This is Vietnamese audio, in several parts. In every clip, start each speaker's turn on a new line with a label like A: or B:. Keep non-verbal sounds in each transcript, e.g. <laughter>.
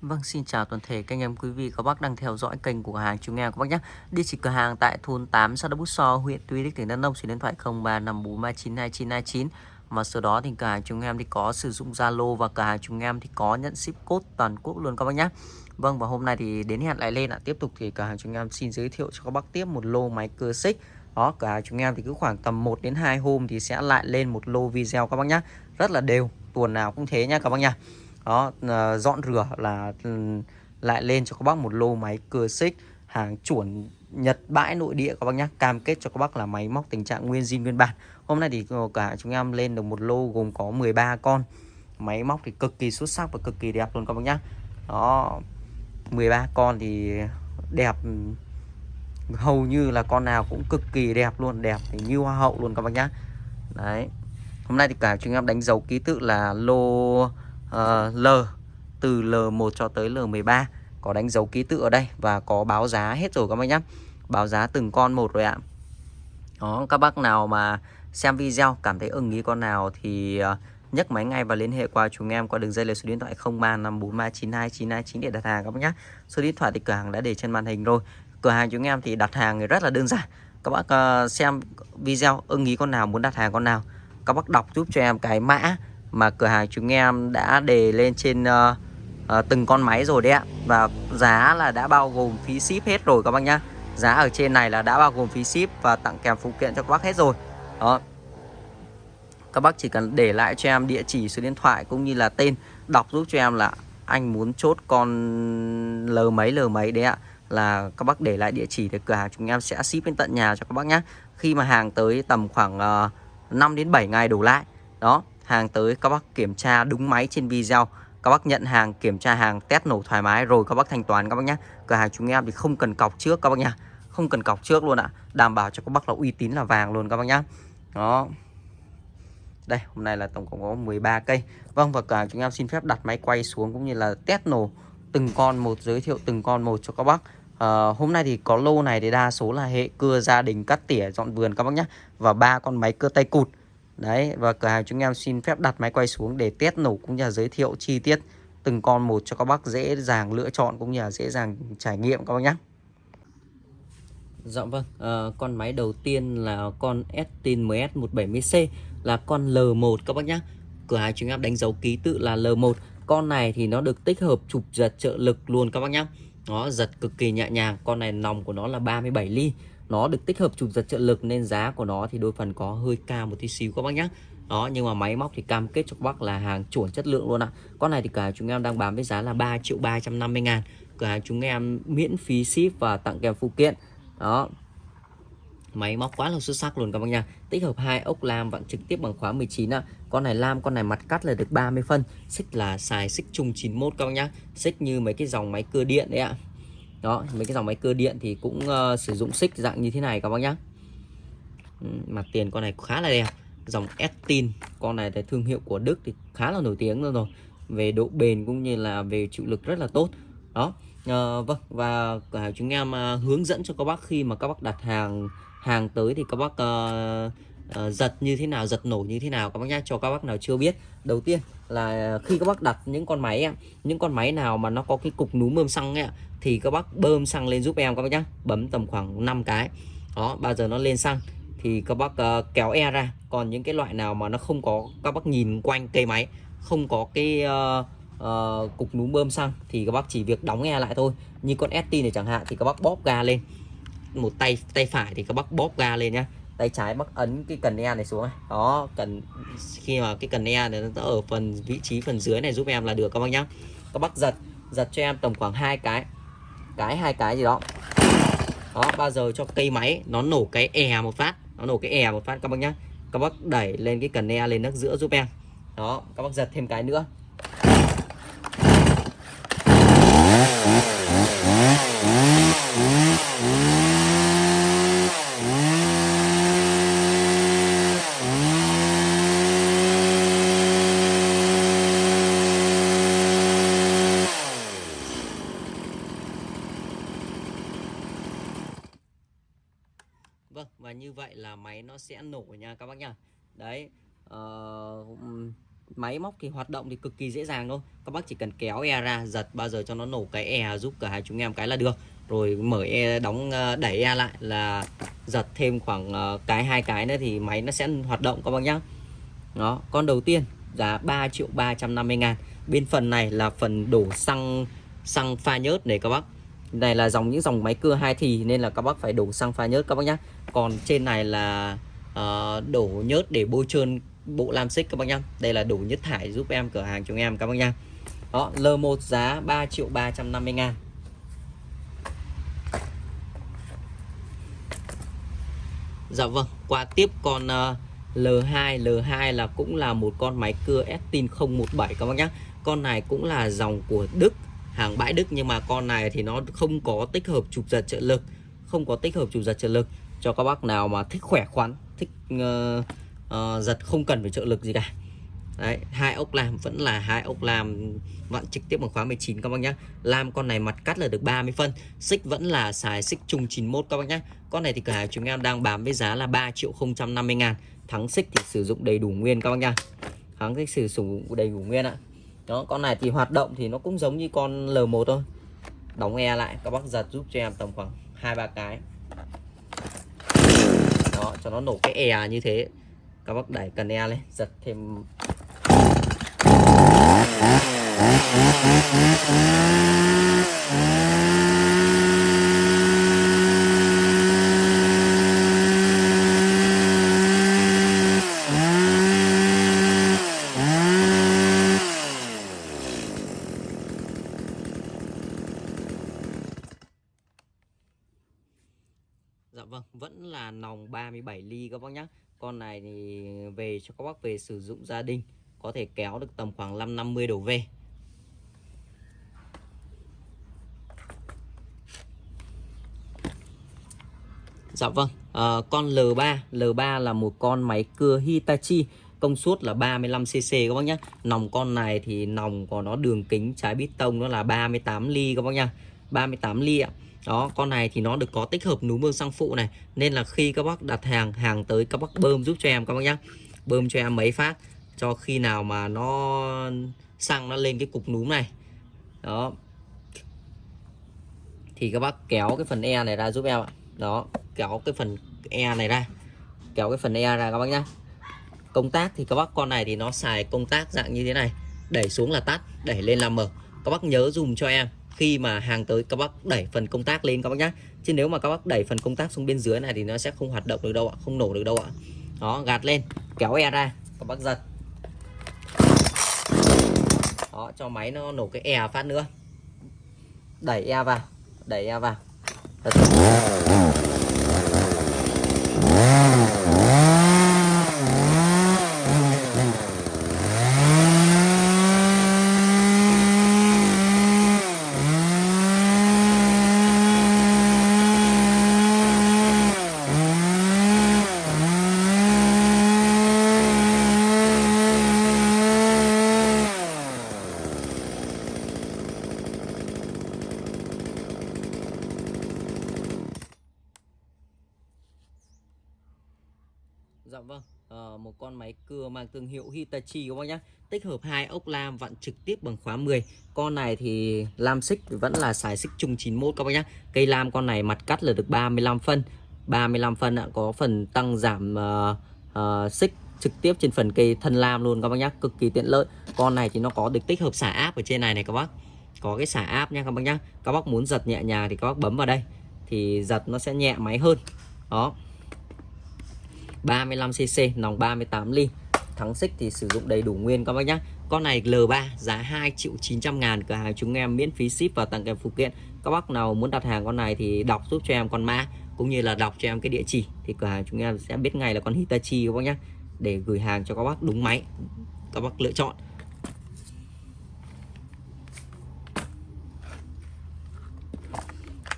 A: Vâng, xin chào toàn thể các anh em quý vị các bác đang theo dõi kênh của hàng chúng em các bác nhé. Địa chỉ cửa hàng tại thôn 8 xã Đắk Bút So, huyện Tuy Đức, tỉnh Đắk Nông, số điện thoại 0354392929. Và sau đó thì cửa hàng chúng em thì có sử dụng Zalo và cửa hàng chúng em thì có nhận ship code toàn quốc luôn các bác nhé. Vâng và hôm nay thì đến hẹn lại lên ạ. Tiếp tục thì cửa hàng chúng em xin giới thiệu cho các bác tiếp một lô máy cơ xích. Đó, cửa hàng chúng em thì cứ khoảng tầm 1 đến 2 hôm thì sẽ lại lên một lô video các bác nhé. Rất là đều, tuần nào cũng thế nha các bác nhá đó ờ, dọn rửa là ừ, lại lên cho các bác một lô máy cưa xích hàng chuẩn Nhật bãi nội địa các bác nhé cam kết cho các bác là máy móc tình trạng nguyên zin nguyên bản. Hôm nay thì ờ, cả chúng em lên được một lô gồm có 13 con. Máy móc thì cực kỳ xuất sắc và cực kỳ đẹp luôn các bác nhé đó 13 con thì đẹp ừ, hầu như là con nào cũng cực kỳ đẹp luôn, đẹp thì như hoa hậu luôn các bác nhé đấy, hôm nay thì cả chúng em đánh dấu ký tự là lô uh, L từ L1 cho tới L13 có đánh dấu ký tự ở đây và có báo giá hết rồi các bác nhé báo giá từng con một rồi ạ. Đó các bác nào mà xem video cảm thấy ưng ý con nào thì uh, nhấc máy ngay và liên hệ qua chúng em qua đường dây là số điện thoại 0354392929 để đặt hàng các bác nhé số điện thoại thì cửa hàng đã để trên màn hình rồi. Cửa hàng chúng em thì đặt hàng rất là đơn giản. Các bác uh, xem video ưng ý con nào muốn đặt hàng con nào các bác đọc giúp cho em cái mã mà cửa hàng chúng em đã đề lên trên uh, uh, từng con máy rồi đấy ạ. Và giá là đã bao gồm phí ship hết rồi các bác nhá. Giá ở trên này là đã bao gồm phí ship và tặng kèm phụ kiện cho các bác hết rồi. Đó. Các bác chỉ cần để lại cho em địa chỉ số điện thoại cũng như là tên đọc giúp cho em là anh muốn chốt con L mấy L mấy đấy ạ. Là các bác để lại địa chỉ để cửa hàng chúng em sẽ ship đến tận nhà cho các bác nhé khi mà hàng tới tầm khoảng ờ, uh, 5 đến 7 ngày đổ lại. Đó hàng tới các bác kiểm tra đúng máy trên video. Các bác nhận hàng kiểm tra hàng test nổ thoải mái rồi các bác thanh toán các bác nhé. Cửa hàng chúng em thì không cần cọc trước các bác nhá không cần cọc trước luôn ạ. Đảm bảo cho các bác là uy tín là vàng luôn các bác nhá. Đó. Đây hôm nay là tổng cộng có 13 cây. Vâng và cả chúng em xin phép đặt máy quay xuống cũng như là test nổ từng con một giới thiệu từng con một cho các bác. À, hôm nay thì có lô này thì đa số là hệ cưa gia đình cắt tỉa dọn vườn các bác nhé và ba con máy cưa tay cụt. Đấy và cửa hàng chúng em xin phép đặt máy quay xuống để test nổ cũng như là giới thiệu chi tiết từng con một cho các bác dễ dàng lựa chọn cũng như là dễ dàng trải nghiệm các bác nhé. Dạ vâng, à, con máy đầu tiên là con Estin MS170C là con L1 các bác nhé. Cửa hàng chúng em đánh dấu ký tự là L1. Con này thì nó được tích hợp chụp giật trợ lực luôn các bác nhé. Nó giật cực kỳ nhẹ nhàng, con này nòng của nó là 37 ly nó được tích hợp chụp giật trợ lực nên giá của nó thì đôi phần có hơi cao một tí xíu các bác nhé đó, nhưng mà máy móc thì cam kết cho các bác là hàng chuẩn chất lượng luôn ạ. Con này thì cả chúng em đang bán với giá là 3 triệu 350 ngàn. Cửa hàng chúng em miễn phí ship và tặng kèm phụ kiện. Đó. Máy móc quá là xuất sắc luôn các bác nha tích hợp hai ốc lam vặn trực tiếp bằng khóa 19 ạ. Con này lam, con này mặt cắt là được 30 phân. Xích là xài xích chung 91 các bác nhá. Xích như mấy cái dòng máy cưa điện đấy ạ đó mấy cái dòng máy cơ điện thì cũng uh, sử dụng xích dạng như thế này các bác nhá. Ừ, Mặt tiền con này khá là đẹp. Dòng Estin con này là thương hiệu của Đức thì khá là nổi tiếng luôn rồi. Về độ bền cũng như là về chịu lực rất là tốt. Đó à, vâng và cả chúng em uh, hướng dẫn cho các bác khi mà các bác đặt hàng hàng tới thì các bác uh, uh, giật như thế nào giật nổ như thế nào các bác nhá cho các bác nào chưa biết. Đầu tiên là khi các bác đặt những con máy những con máy nào mà nó có cái cục núm bơm xăng ấy thì các bác bơm xăng lên giúp em các bác nhá. Bấm tầm khoảng 5 cái. Đó bao giờ nó lên xăng thì các bác uh, kéo e ra. Còn những cái loại nào mà nó không có các bác nhìn quanh cây máy không có cái uh, uh, cục núm bơm xăng thì các bác chỉ việc đóng e lại thôi. Như con ST này chẳng hạn thì các bác bóp ga lên. Một tay tay phải thì các bác bóp ga lên nhá tay trái bác ấn cái cần e này xuống này. Đó, cần, khi mà cái cần e này nó ở phần vị trí phần dưới này giúp em là được, các bác nhá. Các bác giật giật cho em tầm khoảng hai cái cái hai cái gì đó. Đó, bao giờ cho cây máy, nó nổ cái e một phát, nó nổ cái e một phát, các bác nhá. Các bác đẩy lên cái cần e lên nước giữa giúp em. Đó, các bác giật thêm cái nữa Vâng và như vậy là máy nó sẽ nổ nha các bác nha. Đấy uh, máy móc thì hoạt động thì cực kỳ dễ dàng thôi. Các bác chỉ cần kéo e ra giật bao giờ cho nó nổ cái e giúp cả hai chúng em cái là được. Rồi mở e đóng ờ, đẩy e lại là giật thêm khoảng ờ, cái hai cái nữa thì máy nó sẽ hoạt động các bác nhá. Đó con đầu tiên giá 3 triệu 350 ngàn. Bên phần này là phần đổ xăng xăng pha nhớt này các bác này là dòng những dòng máy cưa hai thì nên là các bác phải đổ xăng pha nhớt các bác nhé. còn trên này là uh, đổ nhớt để bôi trơn bộ lam xích các bác nhá. Đây là đổ nhất thải giúp em cửa hàng chúng em các bác nhá. Đó L1 giá 3 triệu 350 ngàn. Dạ vâng qua tiếp con uh, L2 L2 là cũng là một con máy cưa Estin 017 các bác nhá. Con này cũng là dòng của Đức hàng bãi Đức nhưng mà con này thì nó không có tích hợp chụp giật trợ lực không có tích hợp chụp giật trợ lực cho các bác nào mà thích khỏe khoắn thích uh, uh, giật không cần phải trợ lực gì cả Đấy, hai ốc lam vẫn là hai ốc lam vặn trực tiếp bằng khóa 19 các bác nhé. Lam con này mặt cắt là được 30 phân. Xích vẫn là xài xích trùng 91 các bác nhé. Con này thì cửa hàng chúng em đang bán với giá là 3 triệu 050 ngàn. Thắng xích thì sử dụng đầy đủ nguyên các bác nhá. Thắng xích sử dụng đầy đủ nguyên ạ. Đó, con này thì hoạt động thì nó cũng giống như con L1 thôi. Đóng e lại các bác giật giúp cho em tầm khoảng 2 3 cái. Đó, cho nó nổ cái e như thế các bác đẩy cần e lên giật thêm Dạ vâng, vẫn là nòng 37 ly các bác nhá con này thì về cho các bác về sử dụng gia đình có thể kéo được tầm khoảng 550 đổ về Dạ vâng à, con L3 L3 là một con máy cưa Hitachi công suất là 35cc các bác nhé nòng con này thì nòng của nó đường kính trái bít tông nó là 38 ly các bác nha. 38 ly ạ À đó, con này thì nó được có tích hợp núm bơm xăng phụ này, nên là khi các bác đặt hàng hàng tới, các bác bơm giúp cho em, các bác nhá. Bơm cho em mấy phát, cho khi nào mà nó xăng nó lên cái cục núm này. Đó. Thì các bác kéo cái phần e này ra giúp em ạ. Đó, kéo cái phần e này ra. Kéo cái phần e ra các bác nhá. Công tác thì các bác, con này thì nó xài công tác dạng như thế này. Đẩy xuống là tắt, đẩy lên là mở. Các bác nhớ dùng cho em khi mà hàng tới, các bác đẩy phần công tác lên các bác nhé chứ nếu mà các bác đẩy phần công tác xuống bên dưới này thì nó sẽ không hoạt động được đâu ạ, không nổ được đâu ạ. Đó, gạt lên, kéo e ra, các bác giật. Đó, cho máy nó nổ cái e phát nữa. Đẩy e vào, đẩy e vào. Vâng, à, một con máy cưa mang thương hiệu Hitachi các bác nhé Tích hợp hai ốc lam vặn trực tiếp bằng khóa 10 Con này thì lam xích vẫn là xài xích chung 91 các bác nhé Cây lam con này mặt cắt là được 35 phân. 35 phân ạ, có phần tăng giảm uh, uh, xích trực tiếp trên phần cây thân lam luôn các bác nhé Cực kỳ tiện lợi. Con này thì nó có được tích hợp xả áp ở trên này này các bác. Có cái xả áp nha các bác nhé Các bác muốn giật nhẹ nhàng thì các bác bấm vào đây. Thì giật nó sẽ nhẹ máy hơn. Đó. 35cc, nòng 38 ly. Thắng xích thì sử dụng đầy đủ nguyên các bác nhé con này L3 giá 2 triệu 900 ngàn. Cửa hàng chúng em miễn phí ship và tặng kèm phụ kiện. Các bác nào muốn đặt hàng con này thì đọc giúp cho em con mã cũng như là đọc cho em cái địa chỉ. Thì cửa hàng chúng em sẽ biết ngay là con Hitachi các bác nhé để gửi hàng cho các bác đúng máy, các bác lựa chọn.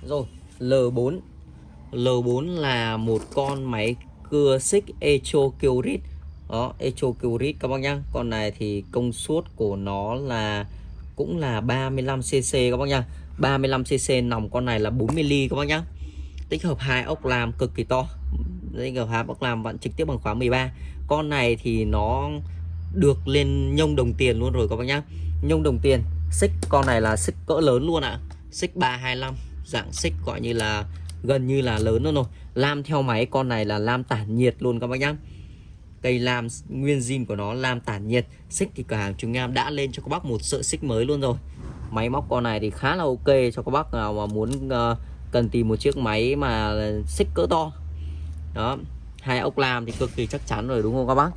A: Rồi L4 L4 là một con máy cưa xích Echocurit đó Echocurit các bác nhá. Con này thì công suất của nó là, cũng là 35cc các bác nhá. 35cc nòng con này là 40 ly các bác nhá. Tích hợp hai ốc làm cực kỳ to. Tích hợp hai ốc làm bạn trực tiếp bằng khóa 13 con này thì nó được lên nhông đồng tiền luôn rồi các bác nhá. Nhông đồng tiền. Xích con này là xích cỡ lớn luôn ạ. À. xích 325 dạng xích gọi như là gần như là lớn luôn rồi. Lam theo máy con này là lam tản nhiệt luôn các bác nhá. Cây lam nguyên zin của nó lam tản nhiệt. Xích thì cửa hàng chúng em đã lên cho các bác một sợi xích mới luôn rồi. Máy móc con này thì khá là ok cho các bác nào mà muốn uh, cần tìm một chiếc máy mà xích cỡ to. Đó hai ốc lam thì cực kỳ chắc chắn rồi đúng không các bác?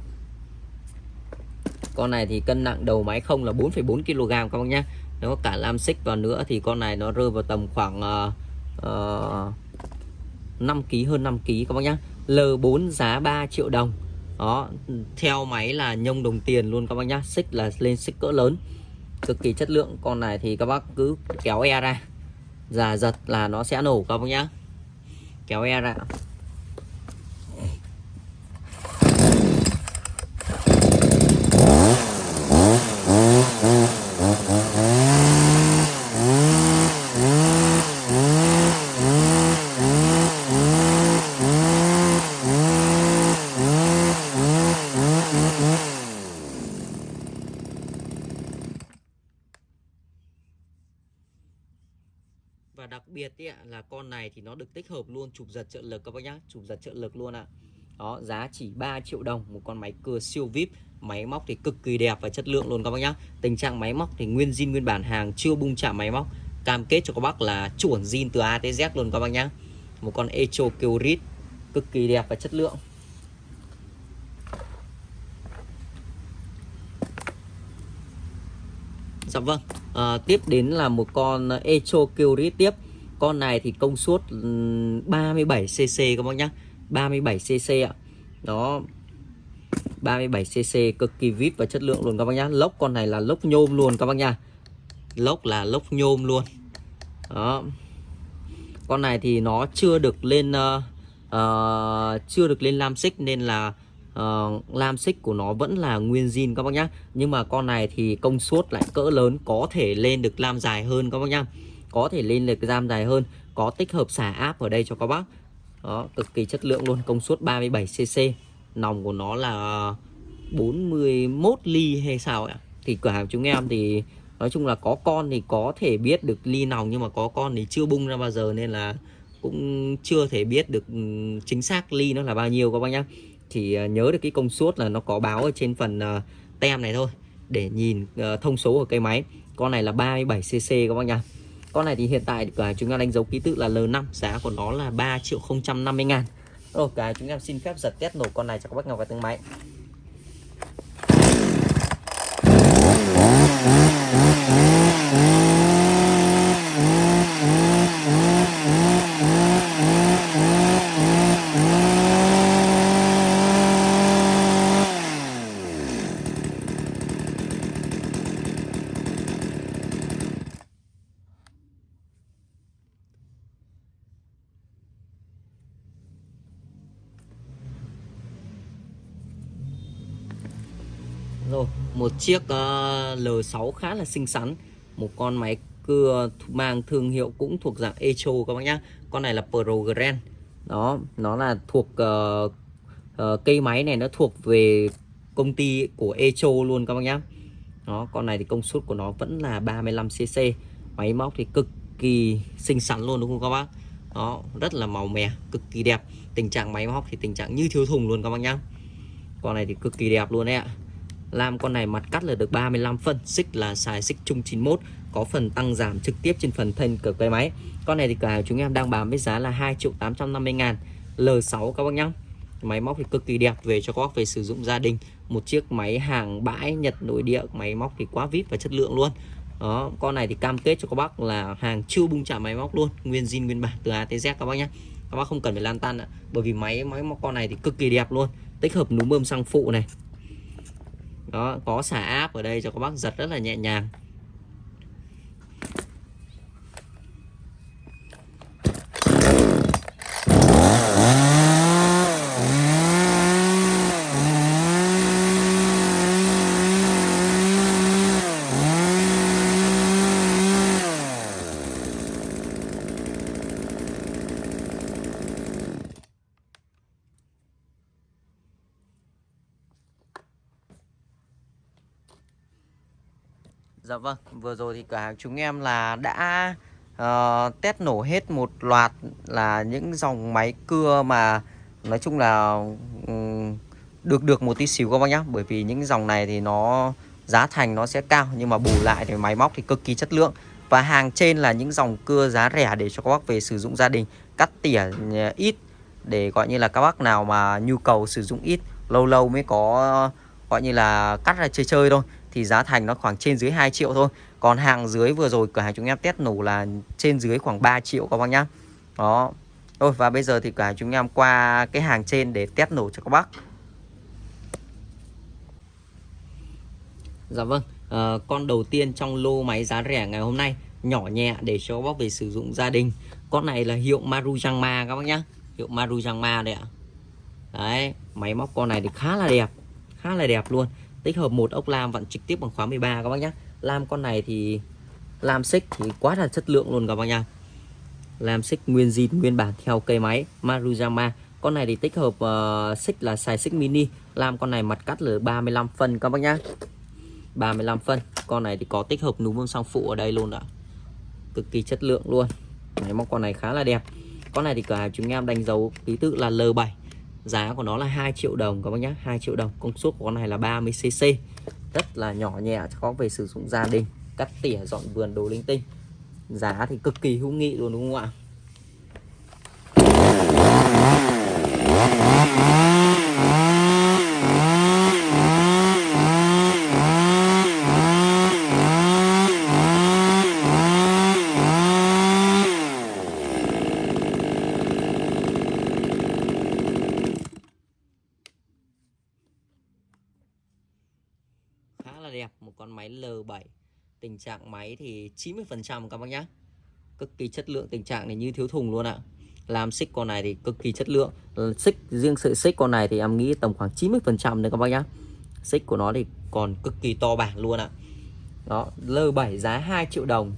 A: Con này thì cân nặng đầu máy không là 4,4 kg các bác nhá. Nếu cả lam xích vào nữa thì con này nó rơi vào tầm khoảng uh, uh, 5 kg hơn 5 kg các bác nhé L4 giá 3 triệu đồng. Đó, theo máy là nhông đồng tiền luôn các bác nhá. Xích là lên xích cỡ lớn. Cực kỳ chất lượng. Con này thì các bác cứ kéo e ra. Già giật là nó sẽ nổ các bác nhá. Kéo e ra và đặc biệt ý, là con này thì nó được tích hợp luôn chụp giật trợ lực các bác nhá. Chụp giật trợ lực luôn ạ. Đó giá chỉ 3 triệu đồng một con máy cưa siêu vip. Máy móc thì cực kỳ đẹp và chất lượng luôn các bác nhá. Tình trạng máy móc thì nguyên zin nguyên bản hàng chưa bung chạm máy móc. Cam kết cho các bác là chuẩn zin từ A tới Z luôn các bác nhá. Một con Echo Kyrit cực kỳ đẹp và chất lượng. Dạ vâng. À, Tiếp đến là một con Echo Kyrit tiếp. Con này thì công suất ừ, 37cc các bác nhá. 37cc ạ. Đó 37cc cực kỳ vip và chất lượng luôn các bác nhá. Lốc con này là lốc nhôm luôn các bác nhá, Lốc là lốc nhôm luôn. Đó. Con này thì nó chưa được lên uh, uh, Chưa được lên lam xích nên là uh, lam xích của nó vẫn là nguyên zin các bác nhá. Nhưng mà con này thì công suất lại cỡ lớn có thể lên được lam dài hơn các bác nhá có thể lên được ram dài hơn, có tích hợp xả áp ở đây cho các bác. Đó, cực kỳ chất lượng luôn, công suất 37 cc nòng của nó là 41 ly hay sao ạ? Thì cửa hàng chúng em thì nói chung là có con thì có thể biết được ly nòng, nhưng mà có con thì chưa bung ra bao giờ, nên là cũng chưa thể biết được ừ, chính xác ly nó là bao nhiêu các bác nhá. Thì ờ, nhớ được cái công suất là nó có báo ở trên phần ờ, tem này thôi, để nhìn ờ, thông số của cây máy. Con này là 37cc các bác nhá con này thì hiện tại cả chúng ta đánh dấu ký tự là L5 giá của nó là 3 triệu 050 ngàn. Rồi cái chúng em xin phép giật test nổ con này cho các bác ngọc và tương máy Rồi, một chiếc ờ, uh, L6 khá là xinh xắn. Một con máy cưa mang thương hiệu cũng thuộc dạng Echo các bác nhá. Con này là Progren Đó, nó là thuộc uh, uh, cây máy này nó thuộc về công ty của Echo luôn các bác nhá. Đó, con này thì công suất của nó vẫn là 35cc Máy móc thì cực kỳ xinh xắn luôn đúng không các bác? Đó, rất là màu mè, cực kỳ đẹp. Tình trạng máy móc thì tình trạng như thiếu thùng luôn các bác nhá. Con này thì cực kỳ đẹp luôn đấy ạ. Lam con này mặt cắt là được 35 phân Xích là xài xích chung 91 Có phần tăng giảm trực tiếp trên phần thân cửa quay máy. Con này thì cả chúng em đang bán với giá là 2 triệu 850 ngàn. L6 các bác nhá. Máy móc thì cực kỳ đẹp về cho các bác về sử dụng gia đình. Một chiếc máy hàng bãi Nhật nội địa Máy móc thì quá vip và chất lượng luôn. Đó, con này thì cam kết cho các bác là hàng chưa bung trả máy móc luôn Nguyên zin nguyên bản từ A tới Z các bác nhé Các bác không cần phải lan tan ạ Bởi vì máy máy móc con này thì cực kỳ đẹp luôn. Tích hợp núm bơm xăng phụ này đó có xả áp ở đây cho các bác giật rất là nhẹ nhàng. Vừa rồi thì cửa hàng chúng em là đã uh, test nổ hết một loạt là những dòng máy cưa mà nói chung là um, được được một tí xíu các bác nhá. Bởi vì những dòng này thì nó giá thành nó sẽ cao nhưng mà bù lại thì máy móc thì cực kỳ chất lượng. Và hàng trên là những dòng cưa giá rẻ để cho các bác về sử dụng gia đình cắt tỉa ờ, ít để gọi như là các bác nào mà nhu cầu sử dụng ít lâu lâu mới có gọi như là cắt ra chơi chơi thôi. Thì giá thành nó khoảng trên dưới 2 triệu thôi còn hàng dưới vừa rồi cửa hàng chúng em test nổ là trên dưới khoảng 3 triệu các bác nhá. Đó. Thôi và bây giờ thì cửa hàng chúng em qua cái hàng trên để test nổ cho các bác. Dạ vâng, à, con đầu tiên trong lô máy giá rẻ ngày hôm nay Nhỏ nhẹ để cho bác về sử dụng gia đình. Con này là hiệu Marujangma các bác nhá. Hiệu Marujangma đấy ạ. Đấy, máy móc con này thì khá là đẹp Khá là đẹp luôn. Tích hợp một ốc lam vặn trực tiếp bằng khóa 13 các bác nhá. Lam con này thì Lam xích thì quá là chất lượng luôn các bác nha, Lam xích nguyên zin nguyên bản theo cây máy Marujama. Con này thì tích hợp ờ, uh, xích là xài xích mini. Lam con này mặt cắt là 35 phân các bác nhá. 35 phân. Con này thì có tích hợp núm bơm song phụ ở đây luôn ạ. Cực kỳ chất lượng luôn. Máy móc con này khá là đẹp. Con này thì cửa hàng chúng em đánh dấu ký tự là L7 giá của nó là 2 triệu đồng các bác nhé 2 triệu đồng. Công suất của con này là 30cc rất là nhỏ nhẹ có về sử dụng gia đình, cắt tỉa, dọn vườn đồ linh tinh. Giá thì cực kỳ hữu nghị luôn, đúng không ạ? Đẹp một con máy L7 tình trạng máy thì 90% các bác nhé cực kỳ chất lượng tình trạng này như thiếu thùng luôn ạ. Làm xích con này thì cực kỳ chất lượng. Xích, riêng sợi xích con này thì em nghĩ tầm khoảng 90% đấy các bác nhá. Xích của nó thì còn cực kỳ to bản luôn ạ. Đó L7 giá 2 triệu đồng.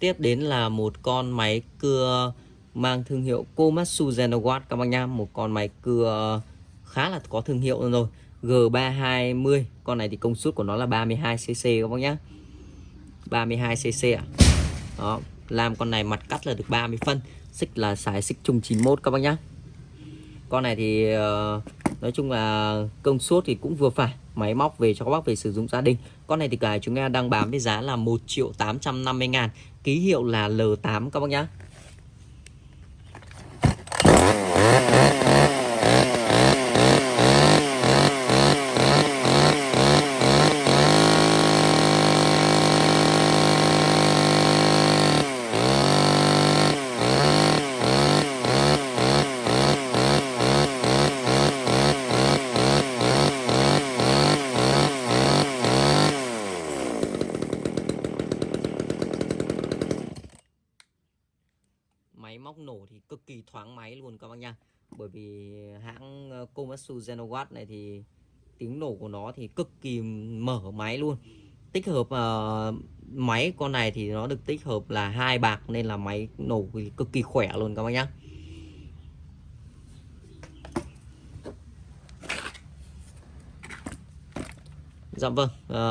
A: Tiếp đến là một con máy cưa mang thương hiệu Komatsu Zenowatt các bác nhá, một con máy cưa khá là có thương hiệu rồi. G320, con này thì công suất của nó là 32cc các bác nhá. 32cc ạ. Đó, làm con này mặt cắt là được 30 phân, xích là xài xích chung 91 các bác nhá. Con này thì uh, nói chung là công suất thì cũng vừa phải máy móc về cho các bác về sử dụng gia đình. Con này thì cả chúng ta đang bán với giá là 1 triệu 850 ngàn. Ký hiệu là L8 các bác nhá máy móc nổ thì cực kỳ thoáng máy luôn các bác nha bởi vì hãng ờ, Komatsu Genowatt này thì tiếng nổ của nó thì cực kỳ mở máy luôn. Tích hợp uh, máy con này thì nó được tích hợp là hai bạc nên là máy nổ cực kỳ khỏe luôn các bác nhá. Dạ vâng, à,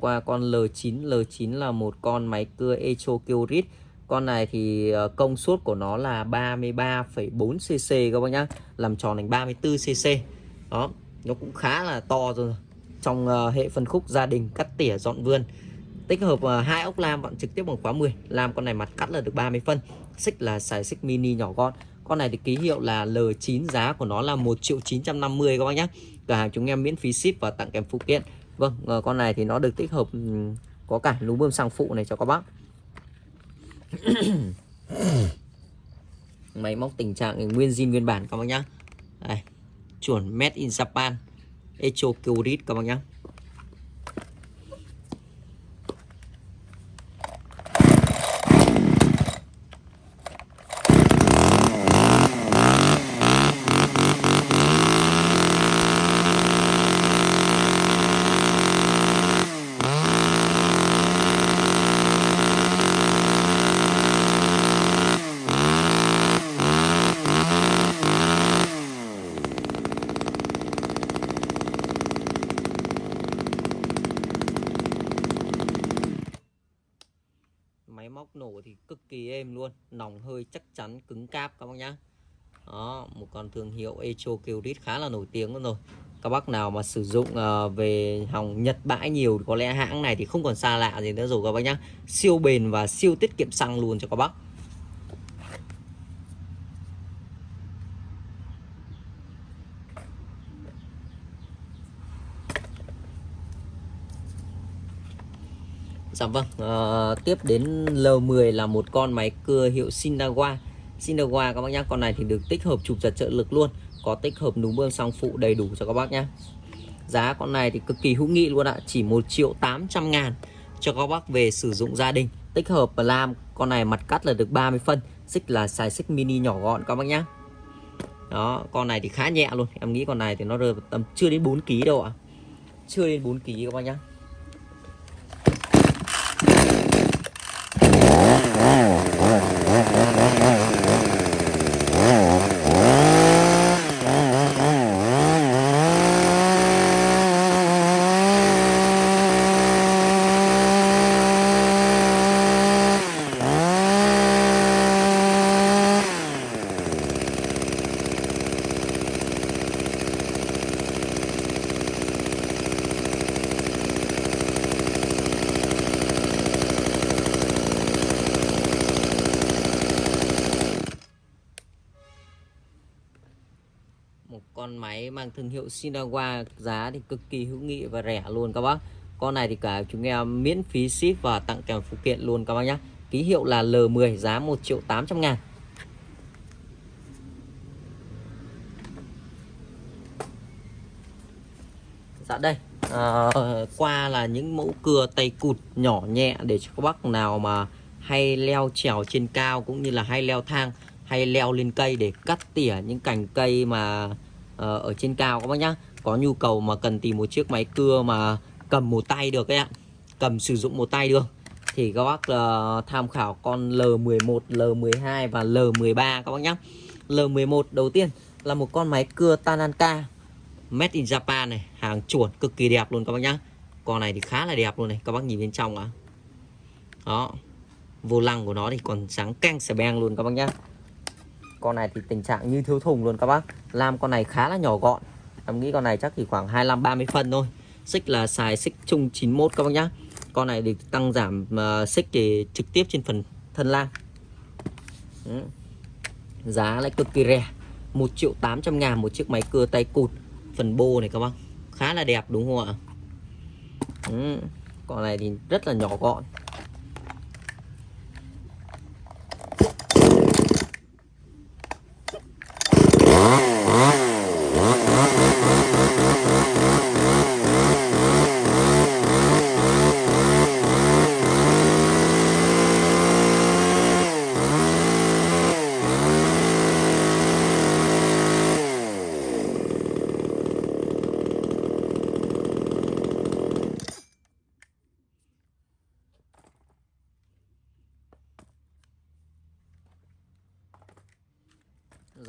A: qua con L9, L9 là một con máy cưa Echo Kyrit con này thì ờ, công suất của nó là 33,4 cc các bác nhá. Làm tròn thành 34 cc đó nó cũng khá là to rồi. Trong uh, hệ phân khúc gia đình cắt tỉa dọn vườn. Tích hợp uh, hai ốc lam vặn trực tiếp bằng khóa 10 lam con này mặt cắt là được 30 phân. Xích là xài xích mini nhỏ con con này thì ký hiệu là L9 giá của nó là 1 triệu 950 các bác nhá. Cửa hàng chúng em miễn phí ship và tặng kèm phụ kiện. Vâng uh, con này thì nó được tích hợp um, có cả núm bơm xăng phụ này cho các bác. <coughs> máy móc tình trạng nguyên zin nguyên bản, các bác nhá. Đây, chuẩn made in Japan. Echo Kyrit các bác nhá. Chắn cứng cáp các bác nhá. Đó một con thương hiệu Echo Kyrit khá là nổi tiếng luôn rồi. Các bác nào mà sử dụng uh, về hòng Nhật bãi nhiều có lẽ hãng này thì không còn xa lạ gì nữa rồi các bác nhá. Siêu bền và siêu tiết kiệm xăng luôn cho các bác. Dạ vâng, à, tiếp đến L10 là một con máy cưa hiệu Sinawa Sinowa các bác nhá, con này thì được tích hợp chụp giật trợ lực luôn. Có tích hợp núm bơm xăng phụ đầy đủ cho các bác nhá. Giá con này thì cực kỳ hữu nghị luôn ạ, chỉ 1 triệu 800 ngàn cho các bác về sử dụng gia đình. Tích hợp làm con này mặt cắt là được 30 phân. Xích là xài xích mini nhỏ gọn các bác nhá. Đó, con này thì khá nhẹ luôn. Em nghĩ con này thì nó rơi tầm chưa đến 4 kg đâu ạ. Chưa đến 4 kg các bác nhá một con máy mang thương hiệu Sinawa giá thì cực kỳ hữu nghị và rẻ luôn các bác. Con này thì cả chúng em miễn phí ship và tặng kèm phụ kiện luôn các bác nhé ký hiệu là L10 giá 1 triệu 800 ngàn. Dạ đây à, qua là những mẫu cưa tay cụt nhỏ nhẹ để cho các bác nào mà hay leo trèo trên cao cũng như là hay leo thang hay leo lên cây để cắt tỉa những cành cây mà uh, Ờ, ở trên cao các bác nhá. Có nhu cầu mà cần tìm một chiếc máy cưa mà cầm một tay được các ạ. Cầm sử dụng một tay được. Thì các bác uh, tham khảo con L11, L12 và L13 các bác nhá. L11 đầu tiên là một con máy cưa Tananka Made in Japan này. Hàng chuẩn cực kỳ đẹp luôn các bác nhá. Con này thì khá là đẹp luôn này. Các bác nhìn bên trong ạ. À. đó. Vô lăng của nó thì còn sáng căng xẻ beng luôn các bác nhá con này thì tình trạng như thiếu thùng luôn các bác. Lam con này khá là nhỏ gọn. Em nghĩ con này chắc chỉ khoảng 25 30 phân thôi. Xích là xài xích chung 91 các bác nhá. Con này thì tăng giảm uh, xích thì trực tiếp trên phần thân lam. Giá lại cực kỳ rẻ. 1 triệu 800 ngàn một chiếc máy cưa tay cụt. Phần bô này các bác. Khá là đẹp đúng không ạ? Ừ. con này thì rất là nhỏ gọn.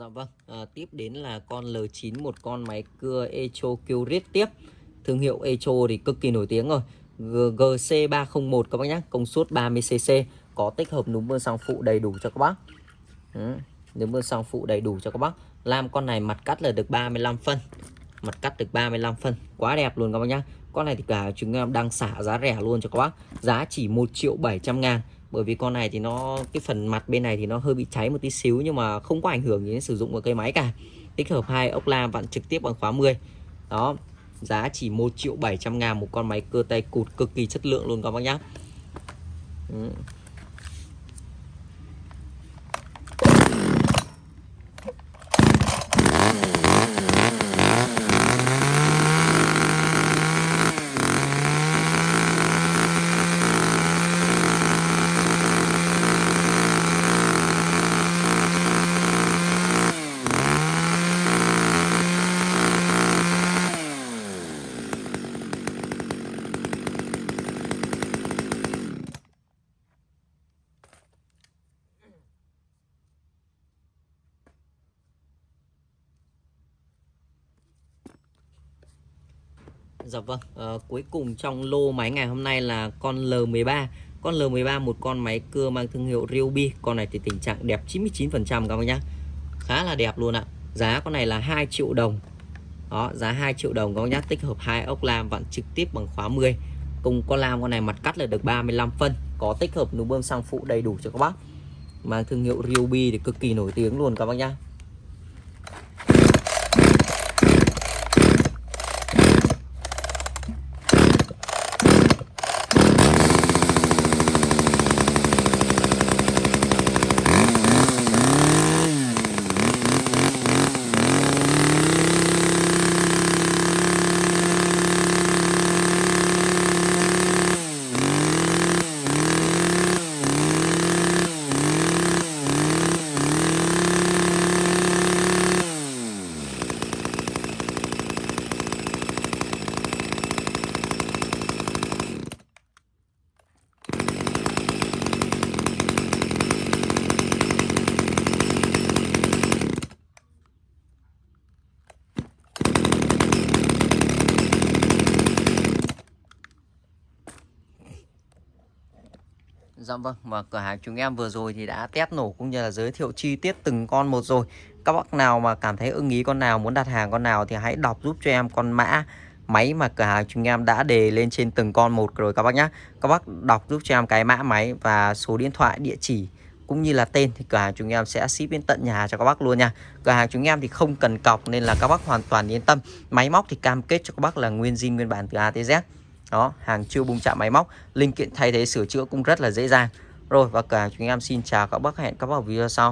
A: Vâng, à, tiếp đến là con L9 một con máy cưa Echo Curit tiếp. Thương hiệu Echo thì cực kỳ nổi tiếng rồi. GC301 các bác nhé, công suất 30cc, có tích hợp núm bơm xăng phụ đầy đủ cho các bác. Ừ, núm bơm xăng phụ đầy đủ cho các bác. Làm con này mặt cắt là được 35 phân. Mặt cắt được 35 phân, quá đẹp luôn các bác nhé. Con này thì cả chúng em đang xả giá rẻ luôn cho các bác. Giá chỉ 1 triệu 700 ngàn bởi vì con này thì nó, cái phần mặt bên này thì nó hơi bị cháy một tí xíu nhưng mà không có ảnh hưởng đến sử dụng của cây máy cả. Tích hợp hai ốc lam vặn trực tiếp bằng khóa 10 đó, giá chỉ 1 triệu 700 ngàn một con máy cơ tay cụt cực kỳ chất lượng luôn các bác nhá. Ừ. Dạ vâng, à, cuối cùng trong lô máy ngày hôm nay là con L13 con L13 một con máy cưa mang thương hiệu Ryobi. Con này thì tình trạng đẹp 99% các bác nhá. Khá là đẹp luôn ạ. Giá con này là 2 triệu đồng. Đó giá 2 triệu đồng các bác nhá. Tích hợp hai ốc lam vặn trực tiếp bằng khóa 10 cùng con lam con này mặt cắt là được 35 phân. Có tích hợp núm bơm xăng phụ đầy đủ cho các bác. Mang thương hiệu Ryobi thì cực kỳ nổi tiếng luôn các bác nhá. Dạ vâng và cửa hàng chúng em vừa rồi thì đã test nổ cũng như là giới thiệu chi tiết từng con một rồi. Các bác nào mà cảm thấy ưng ý con nào, muốn đặt hàng con nào thì hãy đọc giúp cho em con mã, máy mà cửa hàng chúng em đã đề lên trên từng con một rồi các bác nhé Các bác đọc giúp cho em cái mã máy và số điện thoại, địa chỉ cũng như là tên thì cửa hàng chúng em sẽ ship đến tận nhà cho các bác luôn nha. Cửa hàng chúng em thì không cần cọc nên là các bác hoàn toàn yên tâm. Máy móc thì cam kết cho các bác là nguyên zin, nguyên bản từ A tới Z đó, hàng chưa bung chạm máy móc, linh kiện thay thế sửa chữa cũng rất là dễ dàng. Rồi, và cả chúng em xin chào các bác, hẹn các bác ở video sau.